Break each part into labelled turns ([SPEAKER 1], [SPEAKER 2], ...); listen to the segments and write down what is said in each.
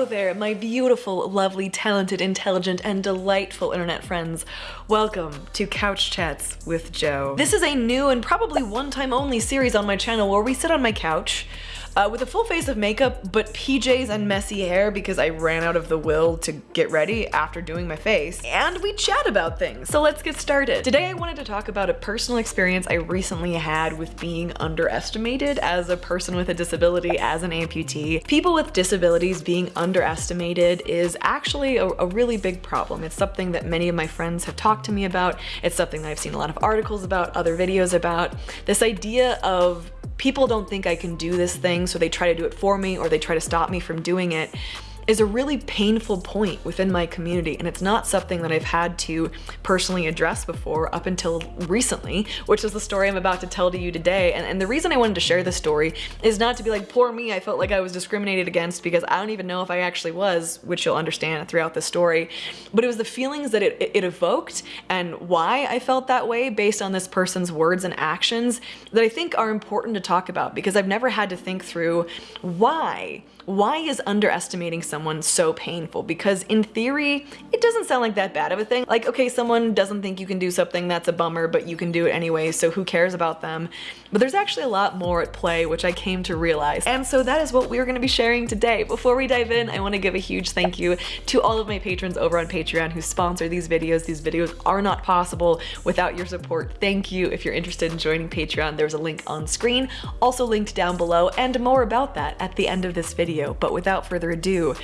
[SPEAKER 1] Hello there, my beautiful, lovely, talented, intelligent, and delightful internet friends. Welcome to Couch Chats with Joe. This is a new and probably one-time only series on my channel where we sit on my couch, uh, with a full face of makeup, but PJs and messy hair because I ran out of the will to get ready after doing my face. And we chat about things. So let's get started. Today I wanted to talk about a personal experience I recently had with being underestimated as a person with a disability, as an amputee. People with disabilities being underestimated is actually a, a really big problem. It's something that many of my friends have talked to me about. It's something that I've seen a lot of articles about, other videos about. This idea of people don't think I can do this thing, so they try to do it for me or they try to stop me from doing it is a really painful point within my community and it's not something that I've had to personally address before up until recently, which is the story I'm about to tell to you today. And, and the reason I wanted to share this story is not to be like, poor me, I felt like I was discriminated against because I don't even know if I actually was, which you'll understand throughout the story, but it was the feelings that it, it, it evoked and why I felt that way based on this person's words and actions that I think are important to talk about because I've never had to think through why why is underestimating someone so painful? Because in theory, it doesn't sound like that bad of a thing. Like, okay, someone doesn't think you can do something, that's a bummer, but you can do it anyway, so who cares about them? But there's actually a lot more at play, which I came to realize. And so that is what we're gonna be sharing today. Before we dive in, I wanna give a huge thank you to all of my patrons over on Patreon who sponsor these videos. These videos are not possible without your support. Thank you. If you're interested in joining Patreon, there's a link on screen, also linked down below, and more about that at the end of this video, but without further ado,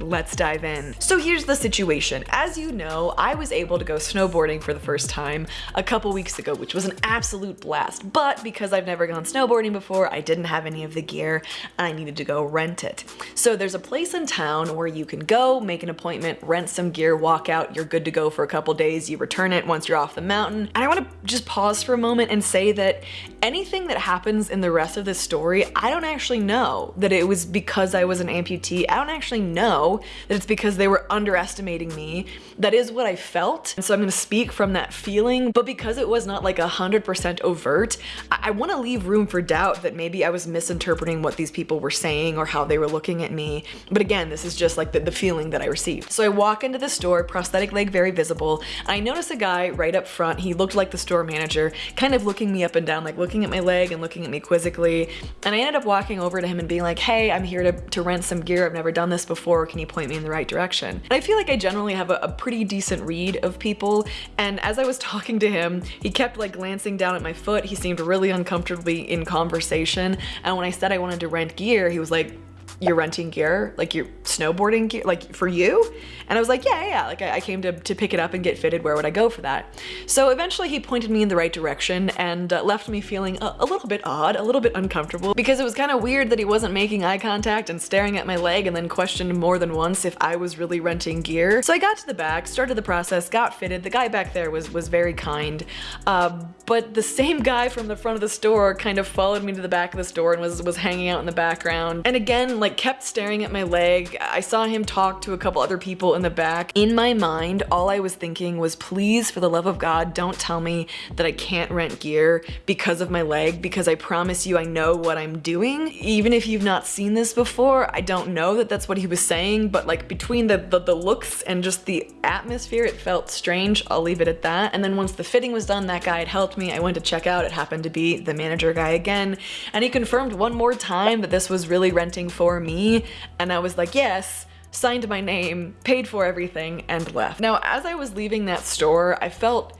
[SPEAKER 1] let's dive in. So here's the situation. As you know, I was able to go snowboarding for the first time a couple weeks ago, which was an absolute blast. But because I've never gone snowboarding before, I didn't have any of the gear and I needed to go rent it. So there's a place in town where you can go, make an appointment, rent some gear, walk out, you're good to go for a couple days, you return it once you're off the mountain. And I wanna just pause for a moment and say that anything that happens in the rest of this story, I don't actually know that it was because I was an amputee. I don't actually know know that it's because they were underestimating me. That is what I felt. And so I'm gonna speak from that feeling, but because it was not like a 100% overt, I, I wanna leave room for doubt that maybe I was misinterpreting what these people were saying or how they were looking at me. But again, this is just like the, the feeling that I received. So I walk into the store, prosthetic leg very visible. I notice a guy right up front. He looked like the store manager, kind of looking me up and down, like looking at my leg and looking at me quizzically. And I ended up walking over to him and being like, hey, I'm here to, to rent some gear. I've never done this before can you point me in the right direction? And I feel like I generally have a, a pretty decent read of people, and as I was talking to him, he kept like glancing down at my foot. He seemed really uncomfortably in conversation, and when I said I wanted to rent gear, he was like, you're renting gear, like you're snowboarding gear, like for you? And I was like, yeah, yeah, like I, I, came to, to pick it up and get fitted, where would I go for that? So eventually he pointed me in the right direction and uh, left me feeling a, a, little bit odd, a little bit uncomfortable, because it was kind of weird that he wasn't making eye contact and staring at my leg and then questioned more than once if I was really renting gear. So I got to the back, started the process, got fitted. The guy back there was, was very kind, uh, but the same guy from the front of the store kind of followed me to the back of the store and was, was hanging out in the background. And again, like kept staring at my leg. I saw him talk to a couple other people in the back. In my mind, all I was thinking was, please, for the love of God, don't tell me that I can't rent gear because of my leg, because I promise you I know what I'm doing. Even if you've not seen this before, I don't know that that's what he was saying, but like between the, the, the looks and just the atmosphere, it felt strange. I'll leave it at that. And then once the fitting was done, that guy had helped me. I went to check out. It happened to be the manager guy again. And he confirmed one more time that this was really renting for me. And I was like, yes, signed my name, paid for everything, and left. Now, as I was leaving that store, I felt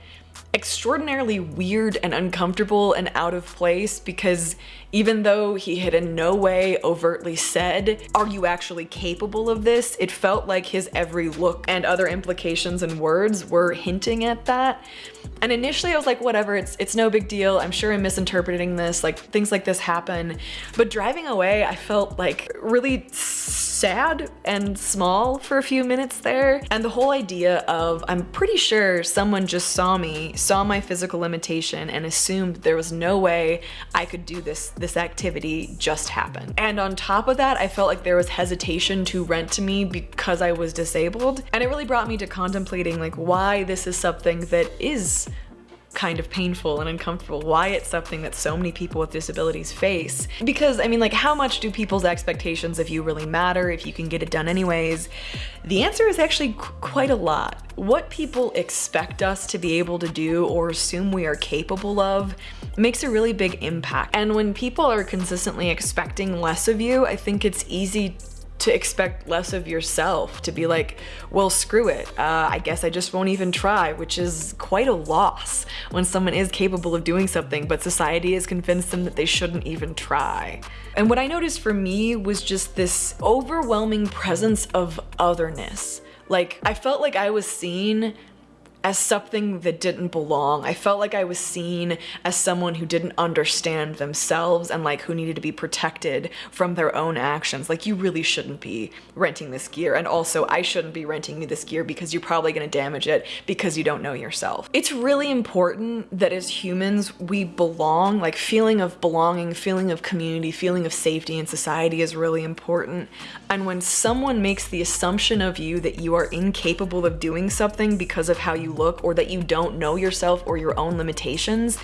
[SPEAKER 1] extraordinarily weird and uncomfortable and out of place because even though he had in no way overtly said, are you actually capable of this? It felt like his every look and other implications and words were hinting at that. And initially I was like, whatever, it's, it's no big deal. I'm sure I'm misinterpreting this, like things like this happen. But driving away, I felt like really sad and small for a few minutes there. And the whole idea of, I'm pretty sure someone just saw me, saw my physical limitation and assumed there was no way I could do this this activity just happened. And on top of that, I felt like there was hesitation to rent to me because I was disabled. And it really brought me to contemplating like why this is something that is kind of painful and uncomfortable, why it's something that so many people with disabilities face. Because, I mean, like, how much do people's expectations of you really matter if you can get it done anyways? The answer is actually quite a lot. What people expect us to be able to do or assume we are capable of makes a really big impact. And when people are consistently expecting less of you, I think it's easy to expect less of yourself, to be like, well, screw it. Uh, I guess I just won't even try, which is quite a loss when someone is capable of doing something, but society has convinced them that they shouldn't even try. And what I noticed for me was just this overwhelming presence of otherness. Like, I felt like I was seen as something that didn't belong. I felt like I was seen as someone who didn't understand themselves and like who needed to be protected from their own actions. Like you really shouldn't be renting this gear. And also I shouldn't be renting you this gear because you're probably gonna damage it because you don't know yourself. It's really important that as humans, we belong, like feeling of belonging, feeling of community, feeling of safety in society is really important. And when someone makes the assumption of you that you are incapable of doing something because of how you look or that you don't know yourself or your own limitations,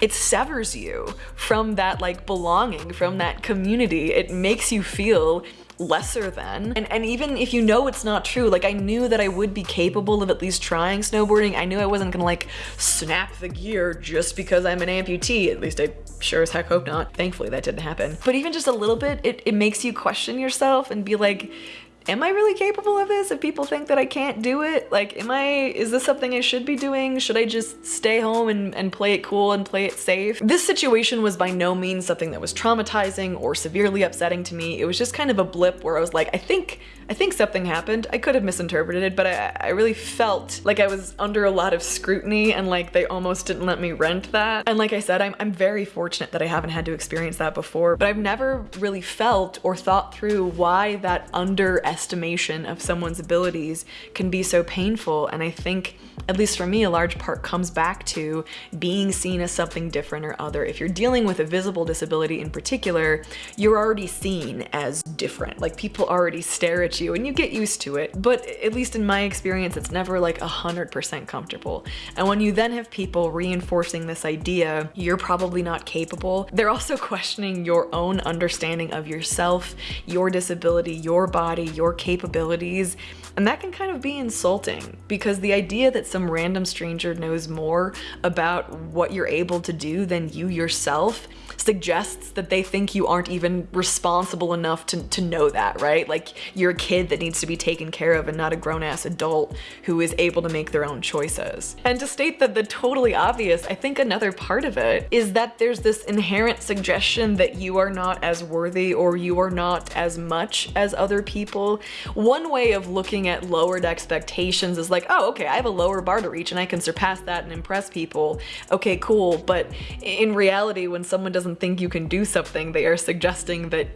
[SPEAKER 1] it severs you from that like belonging, from that community. It makes you feel lesser than. And, and even if you know it's not true, like I knew that I would be capable of at least trying snowboarding. I knew I wasn't gonna like snap the gear just because I'm an amputee. At least I sure as heck hope not. Thankfully that didn't happen. But even just a little bit, it, it makes you question yourself and be like, am I really capable of this? If people think that I can't do it, like, am I, is this something I should be doing? Should I just stay home and, and play it cool and play it safe? This situation was by no means something that was traumatizing or severely upsetting to me. It was just kind of a blip where I was like, I think, I think something happened. I could have misinterpreted it, but I, I really felt like I was under a lot of scrutiny and like they almost didn't let me rent that. And like I said, I'm, I'm very fortunate that I haven't had to experience that before, but I've never really felt or thought through why that under estimation of someone's abilities can be so painful. And I think, at least for me, a large part comes back to being seen as something different or other. If you're dealing with a visible disability in particular, you're already seen as different. Like people already stare at you and you get used to it. But at least in my experience, it's never like 100% comfortable. And when you then have people reinforcing this idea, you're probably not capable, they're also questioning your own understanding of yourself, your disability, your body, your your capabilities. And that can kind of be insulting because the idea that some random stranger knows more about what you're able to do than you yourself suggests that they think you aren't even responsible enough to, to know that, right? Like you're a kid that needs to be taken care of and not a grown-ass adult who is able to make their own choices. And to state that the totally obvious, I think another part of it is that there's this inherent suggestion that you are not as worthy or you are not as much as other people. One way of looking at lowered expectations is like, oh, okay, I have a lower bar to reach and I can surpass that and impress people. Okay, cool. But in reality, when someone doesn't doesn't think you can do something, they are suggesting that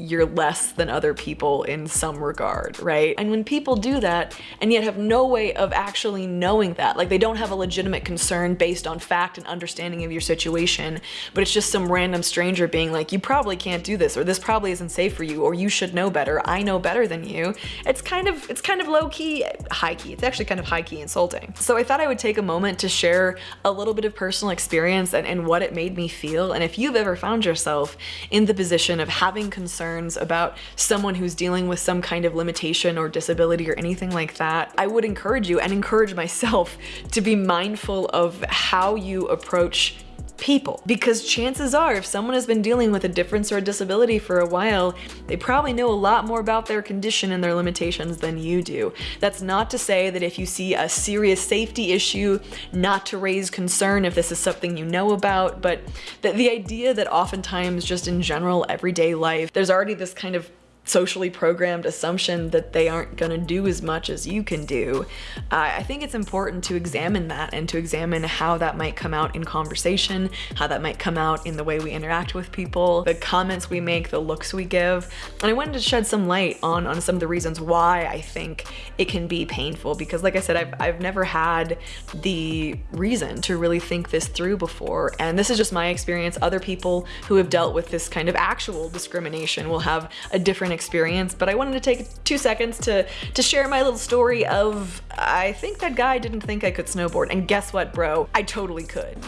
[SPEAKER 1] you're less than other people in some regard, right? And when people do that and yet have no way of actually knowing that, like they don't have a legitimate concern based on fact and understanding of your situation, but it's just some random stranger being like, you probably can't do this, or this probably isn't safe for you, or you should know better, I know better than you. It's kind of, it's kind of low key, high key. It's actually kind of high key insulting. So I thought I would take a moment to share a little bit of personal experience and, and what it made me feel. And if you've ever found yourself in the position of having concern concerns about someone who's dealing with some kind of limitation or disability or anything like that, I would encourage you and encourage myself to be mindful of how you approach people. Because chances are, if someone has been dealing with a difference or a disability for a while, they probably know a lot more about their condition and their limitations than you do. That's not to say that if you see a serious safety issue, not to raise concern if this is something you know about, but the, the idea that oftentimes just in general everyday life, there's already this kind of socially programmed assumption that they aren't gonna do as much as you can do. Uh, I think it's important to examine that and to examine how that might come out in conversation, how that might come out in the way we interact with people, the comments we make, the looks we give. And I wanted to shed some light on, on some of the reasons why I think it can be painful because like I said, I've, I've never had the reason to really think this through before. And this is just my experience. Other people who have dealt with this kind of actual discrimination will have a different experience, but I wanted to take two seconds to, to share my little story of I think that guy didn't think I could snowboard. And guess what, bro? I totally could.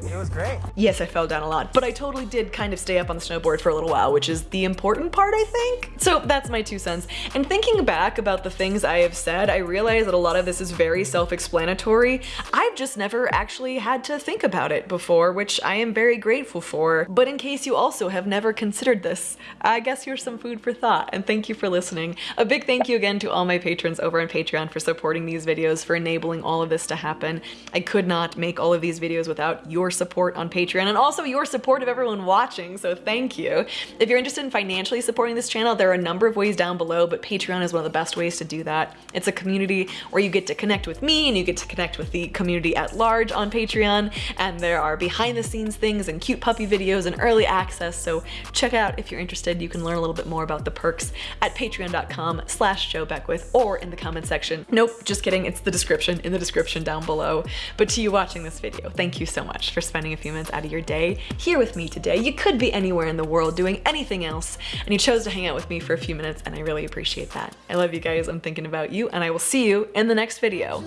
[SPEAKER 2] It was great.
[SPEAKER 1] Yes, I fell down a lot, but I totally did kind of stay up on the snowboard for a little while, which is the important part, I think. So that's my two cents. And thinking back about the things I have said, I realize that a lot of this is very self-explanatory. I've just never actually had to think about it before, which I am very grateful for. But in case you also have never considered this, I guess you're some food for thought, and thank you for listening. A big thank you again to all my patrons over on Patreon for supporting these videos, for enabling all of this to happen. I could not make all of these videos without your support on Patreon and also your support of everyone watching, so thank you. If you're interested in financially supporting this channel, there are a number of ways down below, but Patreon is one of the best ways to do that. It's a community where you get to connect with me and you get to connect with the community at large on Patreon, and there are behind the scenes things and cute puppy videos and early access, so check out if you're interested. You can learn a little bit more about the perks at patreon.com slash Joe Beckwith or in the comment section. Nope, just kidding, it's the description, in the description down below. But to you watching this video, thank you so much for spending a few minutes out of your day here with me today. You could be anywhere in the world doing anything else, and you chose to hang out with me for a few minutes, and I really appreciate that. I love you guys, I'm thinking about you, and I will see you in the next video.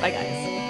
[SPEAKER 1] Bye guys.